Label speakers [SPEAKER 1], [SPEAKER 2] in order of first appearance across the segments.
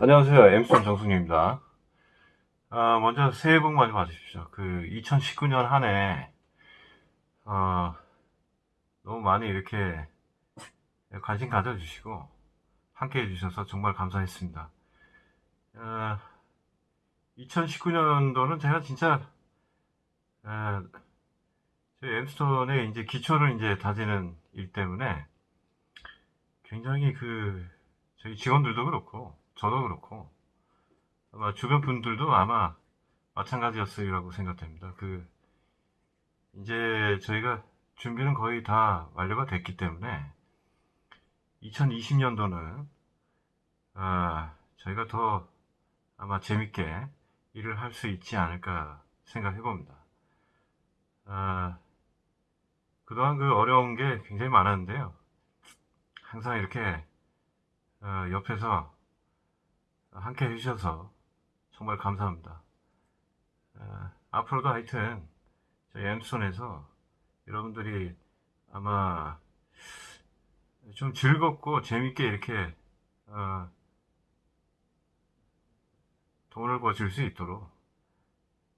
[SPEAKER 1] 안녕하세요. 엠스톤 정승윤입니다. 아, 먼저 새해 복 많이 받으십시오. 그 2019년 한 해, 어, 너무 많이 이렇게 관심 가져주시고, 함께 해주셔서 정말 감사했습니다. 어, 2019년도는 제가 진짜, 어, 저희 엠스톤의 이제 기초를 이제 다지는 일 때문에 굉장히 그, 저희 직원들도 그렇고, 저도 그렇고, 아마 주변 분들도 아마 마찬가지였으리라고 생각됩니다. 그, 이제 저희가 준비는 거의 다 완료가 됐기 때문에, 2020년도는, 아, 저희가 더 아마 재밌게 일을 할 수 있지 않을까 생각해 봅니다. 아, 그동안 그 어려운 게 굉장히 많았는데요. 항상 이렇게, 어, 옆에서 함께 해주셔서 정말 감사합니다. 어, 앞으로도 하여튼 저희 엠스톤에서 여러분들이 아마 좀 즐겁고 재밌게 이렇게 어, 돈을 버실 수 있도록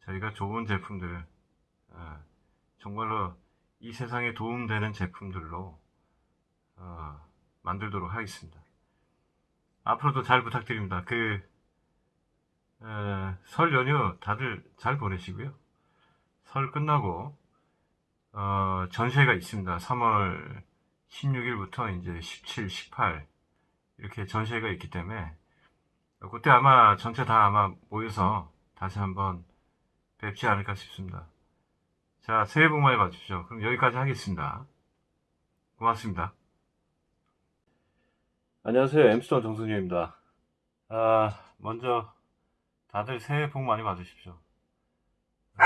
[SPEAKER 1] 저희가 좋은 제품들 어, 정말로 이 세상에 도움되는 제품들로 어, 만들도록 하겠습니다. 앞으로도 잘 부탁드립니다. 그, 에, 설 연휴 다들 잘 보내시고요. 설 끝나고, 어, 전시회가 있습니다. 3월 16일부터 이제 17, 18, 이렇게 전시회가 있기 때문에, 그때 아마 전체 다 아마 모여서 다시 한번 뵙지 않을까 싶습니다. 자, 새해 복 많이 받으십시오. 그럼 여기까지 하겠습니다. 고맙습니다. 안녕하세요. 엠스톤 정승윤입니다. 아, 먼저 다들 새해 복 많이 받으십시오. 아,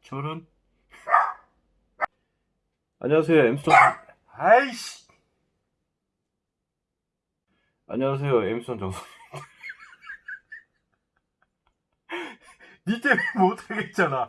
[SPEAKER 1] 저는 안녕하세요. 엠스톤 아이씨 안녕하세요. 엠스톤 정승윤 니 때문에 못하겠잖아.